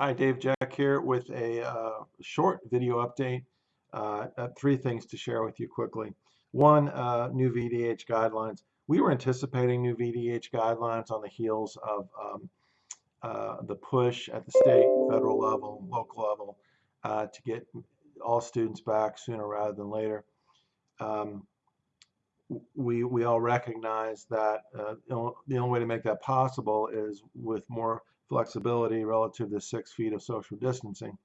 Hi, Dave Jack here with a uh, short video update. Uh, uh, three things to share with you quickly. One, uh, new VDH guidelines. We were anticipating new VDH guidelines on the heels of um, uh, the push at the state, federal level, local level uh, to get all students back sooner rather than later. Um, we, we all recognize that the only way to make that possible is with more flexibility relative to six feet of social distancing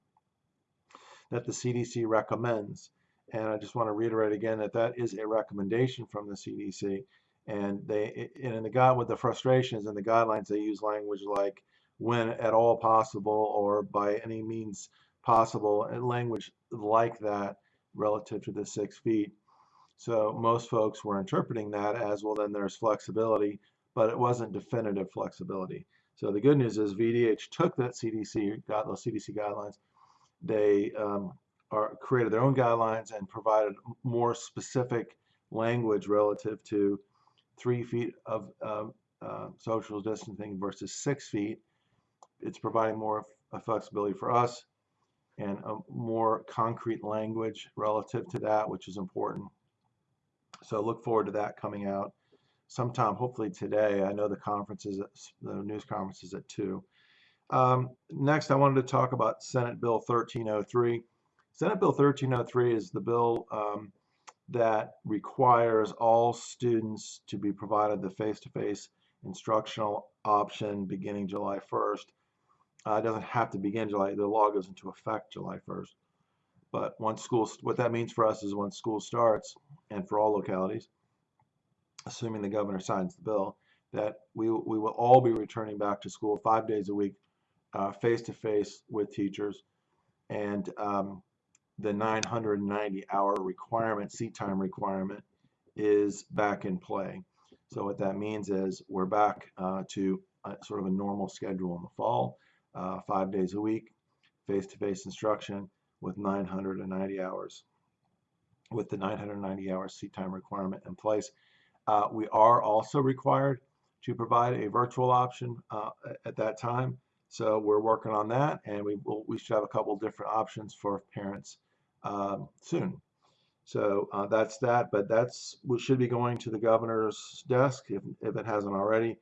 that the CDC recommends. And I just want to reiterate again that that is a recommendation from the CDC. And they, and in the guide with the frustrations and the guidelines, they use language like when at all possible or by any means possible, and language like that relative to the six feet. So most folks were interpreting that as well. Then there's flexibility, but it wasn't definitive flexibility. So the good news is VDH took that CDC those CDC guidelines. They um, are created their own guidelines and provided more specific language relative to three feet of uh, uh, social distancing versus six feet. It's providing more flexibility for us and a more concrete language relative to that, which is important. So look forward to that coming out sometime, hopefully today. I know the conference is the news conference is at two. Um, next, I wanted to talk about Senate Bill 1303. Senate Bill 1303 is the bill um, that requires all students to be provided the face-to-face -face instructional option beginning July 1st. Uh, it doesn't have to begin July. The law goes into effect July 1st. But once school, what that means for us is once school starts, and for all localities, assuming the governor signs the bill, that we, we will all be returning back to school five days a week, face to face with teachers. And um, the 990 hour requirement, seat time requirement, is back in play. So what that means is we're back uh, to a, sort of a normal schedule in the fall, uh, five days a week, face-to-face -face instruction with 990 hours, with the 990 hour seat time requirement in place. Uh, we are also required to provide a virtual option uh, at that time. So we're working on that, and we will, we should have a couple different options for parents um, soon. So uh, that's that, but that's we should be going to the governor's desk if, if it hasn't already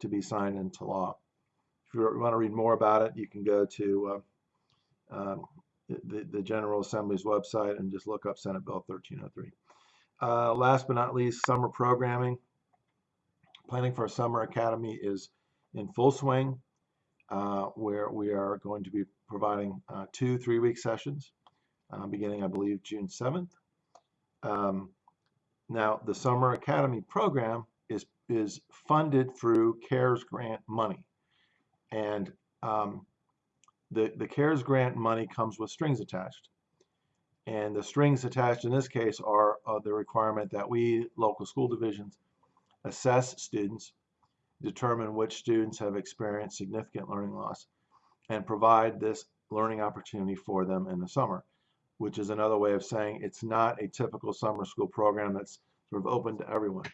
to be signed into law. If you want to read more about it, you can go to uh, um, the, the General Assembly's website and just look up Senate Bill 1303. Uh, last but not least, summer programming. Planning for a summer academy is in full swing, uh, where we are going to be providing uh, two three-week sessions, uh, beginning, I believe, June 7th. Um, now, the Summer Academy program is, is funded through CARES grant money. And um, the, the CARES grant money comes with strings attached. And the strings attached in this case are the requirement that we, local school divisions, assess students, determine which students have experienced significant learning loss, and provide this learning opportunity for them in the summer, which is another way of saying it's not a typical summer school program that's sort of open to everyone.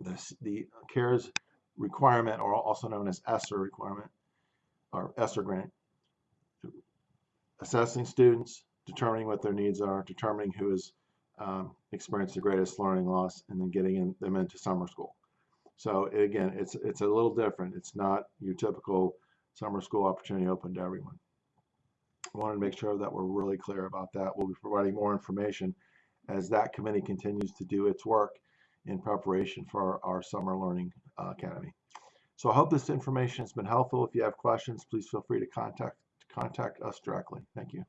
This, the CARES requirement, or also known as ESSER requirement, or ESSER grant, assessing students, determining what their needs are, determining who has um, experienced the greatest learning loss, and then getting in, them into summer school. So again, it's it's a little different. It's not your typical summer school opportunity open to everyone. I wanted to make sure that we're really clear about that. We'll be providing more information as that committee continues to do its work in preparation for our, our Summer Learning uh, Academy. So I hope this information has been helpful. If you have questions, please feel free to contact, to contact us directly. Thank you.